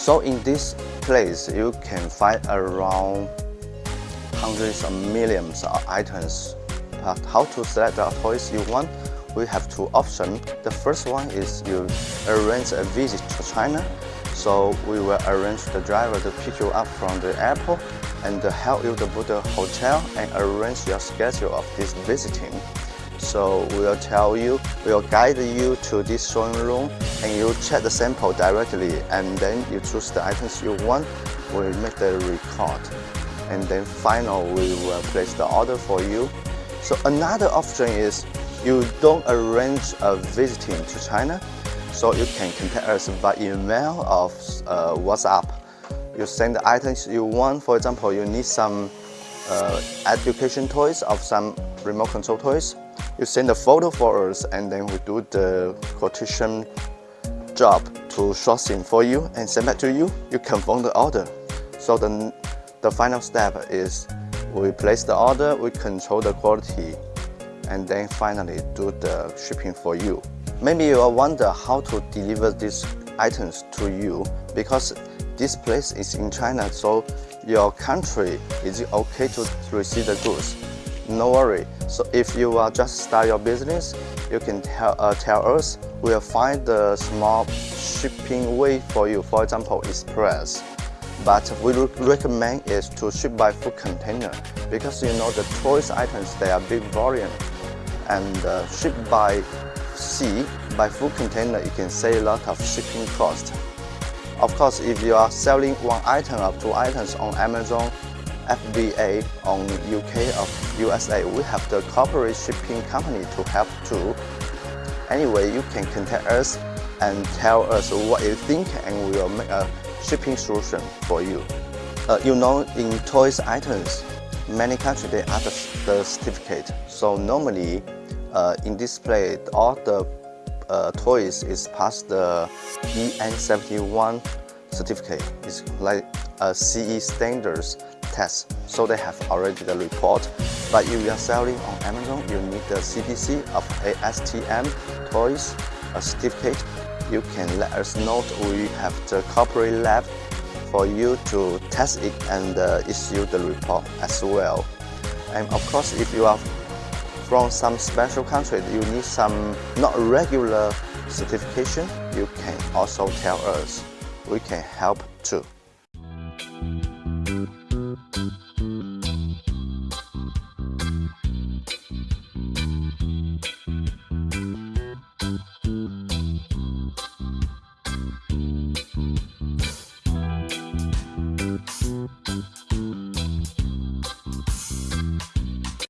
So in this place, you can find around hundreds of millions of items. But how to select the toys you want? We have two options. The first one is you arrange a visit to China. So we will arrange the driver to pick you up from the airport and help you to book the hotel and arrange your schedule of this visiting. So we'll tell you, we'll guide you to this showing room and you check the sample directly and then you choose the items you want, we'll make the record. And then final, we will place the order for you. So another option is you don't arrange a visiting to China, so you can contact us by email or uh, WhatsApp. You send the items you want, for example, you need some uh, education toys of some remote control toys, you send a photo for us and then we do the quotation job to sourcing for you and send back to you. You confirm the order. So the, the final step is we place the order, we control the quality, and then finally do the shipping for you. Maybe you wonder how to deliver these items to you because this place is in China, so your country is okay to receive the goods no worry. So if you are just start your business, you can tell, uh, tell us. We'll find the small shipping way for you, for example, express. But we recommend is to ship by food container because you know the toys items, they are big volume. And uh, ship by sea, by food container, you can save a lot of shipping cost. Of course, if you are selling one item or two items on Amazon, FBA on UK or USA, we have the corporate shipping company to help too. Anyway, you can contact us and tell us what you think and we will make a shipping solution for you. Uh, you know, in toys items, many countries they ask the certificate. So normally, uh, in display, all the uh, toys is past the EN71 certificate. It's like CE standards test, so they have already the report. But if you are selling on Amazon, you need the CPC of ASTM toys, a certificate. You can let us know we have the corporate lab for you to test it and uh, issue the report as well. And of course, if you are from some special country, you need some not regular certification, you can also tell us. We can help too.